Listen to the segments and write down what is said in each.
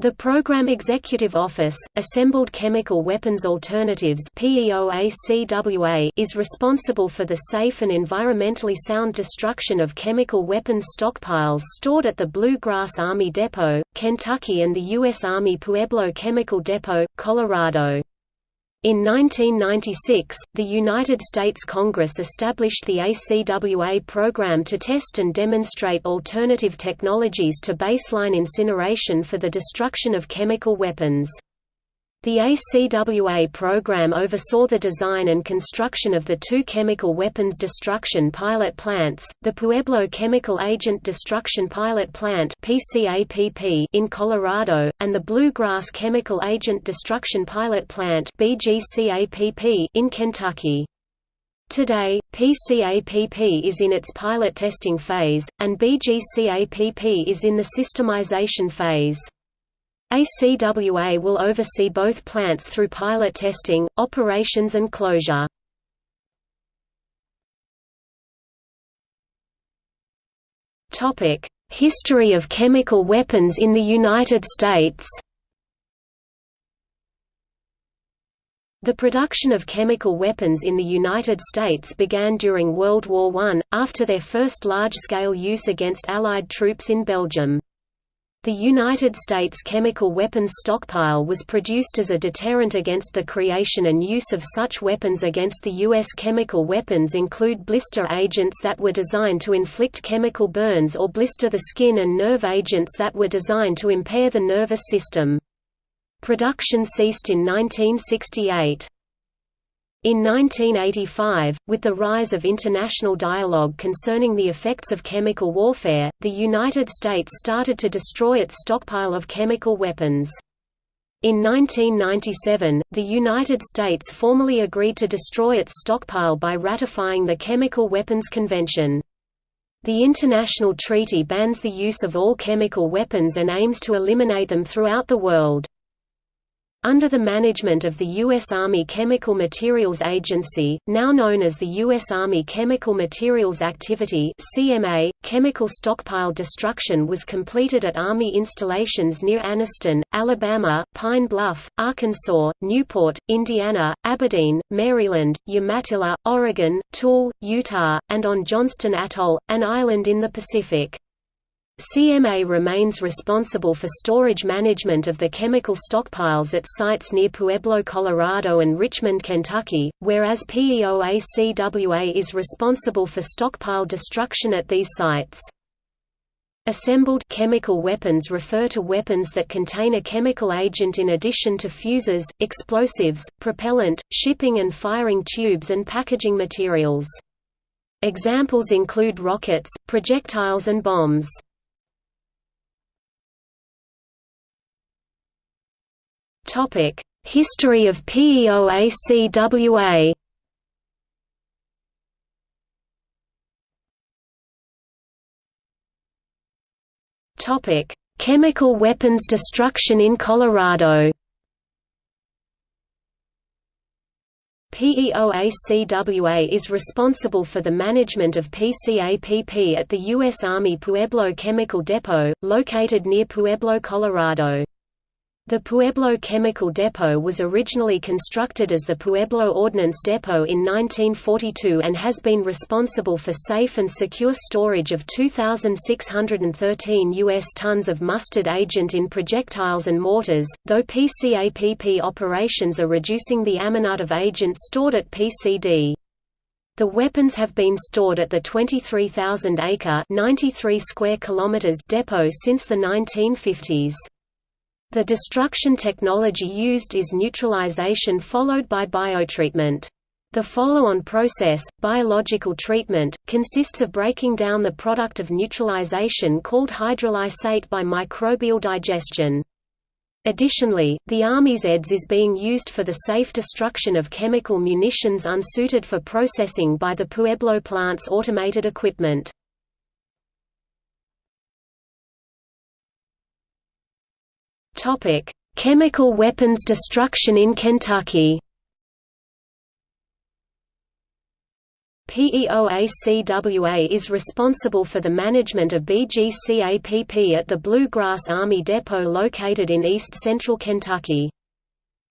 The Program Executive Office, Assembled Chemical Weapons Alternatives is responsible for the safe and environmentally sound destruction of chemical weapons stockpiles stored at the Blue Grass Army Depot, Kentucky and the U.S. Army Pueblo Chemical Depot, Colorado. In 1996, the United States Congress established the ACWA program to test and demonstrate alternative technologies to baseline incineration for the destruction of chemical weapons. The ACWA program oversaw the design and construction of the two chemical weapons destruction pilot plants, the Pueblo Chemical Agent Destruction Pilot Plant in Colorado, and the Blue Grass Chemical Agent Destruction Pilot Plant in Kentucky. Today, PCAPP is in its pilot testing phase, and BGCAPP is in the systemization phase. ACWA will oversee both plants through pilot testing, operations and closure. History of chemical weapons in the United States The production of chemical weapons in the United States began during World War I, after their first large-scale use against Allied troops in Belgium. The United States chemical weapons stockpile was produced as a deterrent against the creation and use of such weapons against the U.S. chemical weapons include blister agents that were designed to inflict chemical burns or blister the skin and nerve agents that were designed to impair the nervous system. Production ceased in 1968. In 1985, with the rise of international dialogue concerning the effects of chemical warfare, the United States started to destroy its stockpile of chemical weapons. In 1997, the United States formally agreed to destroy its stockpile by ratifying the Chemical Weapons Convention. The international treaty bans the use of all chemical weapons and aims to eliminate them throughout the world. Under the management of the U.S. Army Chemical Materials Agency, now known as the U.S. Army Chemical Materials Activity CMA, chemical stockpile destruction was completed at Army installations near Anniston, Alabama, Pine Bluff, Arkansas, Newport, Indiana, Aberdeen, Maryland, Umatilla, Oregon, Tooele, Utah, and on Johnston Atoll, an island in the Pacific. CMA remains responsible for storage management of the chemical stockpiles at sites near Pueblo, Colorado and Richmond, Kentucky, whereas PEOACWA is responsible for stockpile destruction at these sites. Assembled chemical weapons refer to weapons that contain a chemical agent in addition to fuses, explosives, propellant, shipping and firing tubes and packaging materials. Examples include rockets, projectiles and bombs. Topic: History of PEOACWA. Topic: Chemical weapons destruction in Colorado. PEOACWA is responsible for the management of PCAPP at the U.S. Army Pueblo Chemical Depot, located near Pueblo, Colorado. The Pueblo Chemical Depot was originally constructed as the Pueblo Ordnance Depot in 1942 and has been responsible for safe and secure storage of 2,613 U.S. tons of mustard agent in projectiles and mortars, though PCAPP operations are reducing the amount of agent stored at PCD. The weapons have been stored at the 23,000-acre depot since the 1950s. The destruction technology used is neutralization followed by biotreatment. The follow-on process, biological treatment, consists of breaking down the product of neutralization called hydrolysate by microbial digestion. Additionally, the Army's EDS is being used for the safe destruction of chemical munitions unsuited for processing by the Pueblo plant's automated equipment. Topic: Chemical weapons destruction in Kentucky. PEOACWA is responsible for the management of BGCAPP at the Blue Grass Army Depot located in east-central Kentucky.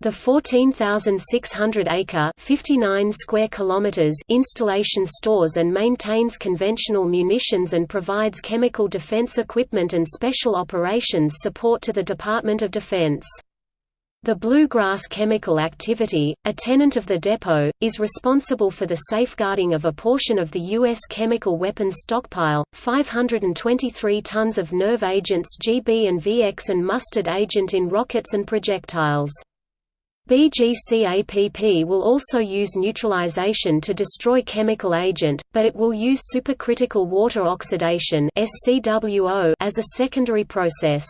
The 14,600-acre (59 square kilometers) installation stores and maintains conventional munitions and provides chemical defense equipment and special operations support to the Department of Defense. The Blue Grass Chemical Activity, a tenant of the depot, is responsible for the safeguarding of a portion of the U.S. chemical weapons stockpile, 523 tons of nerve agents GB and VX and mustard agent in rockets and projectiles. BGCAPP will also use neutralization to destroy chemical agent, but it will use supercritical water oxidation as a secondary process.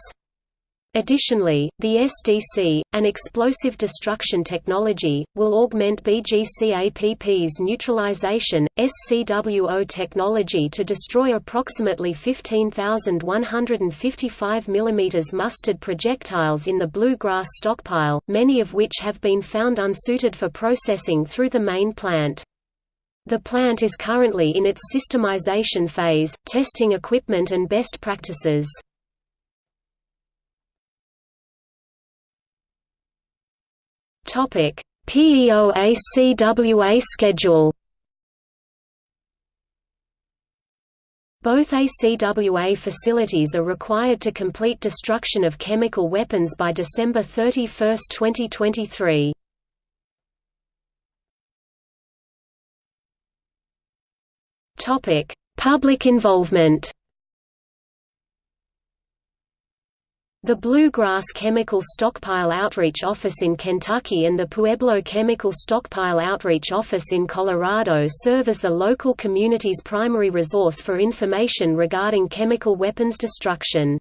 Additionally, the SDC, an explosive destruction technology, will augment BGCAPP's neutralization, SCWO technology to destroy approximately 15,155 mm mustard projectiles in the bluegrass stockpile, many of which have been found unsuited for processing through the main plant. The plant is currently in its systemization phase, testing equipment and best practices. Topic: PEOACWA schedule. Both ACWA facilities are required to complete destruction of chemical weapons by December 31, 2023. Topic: Public involvement. The Blue Grass Chemical Stockpile Outreach Office in Kentucky and the Pueblo Chemical Stockpile Outreach Office in Colorado serve as the local community's primary resource for information regarding chemical weapons destruction.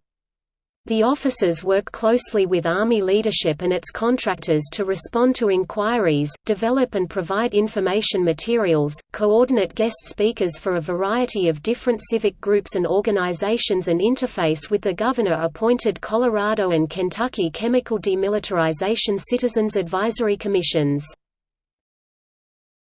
The officers work closely with Army leadership and its contractors to respond to inquiries, develop and provide information materials, coordinate guest speakers for a variety of different civic groups and organizations and interface with the governor-appointed Colorado and Kentucky Chemical Demilitarization Citizens Advisory Commissions.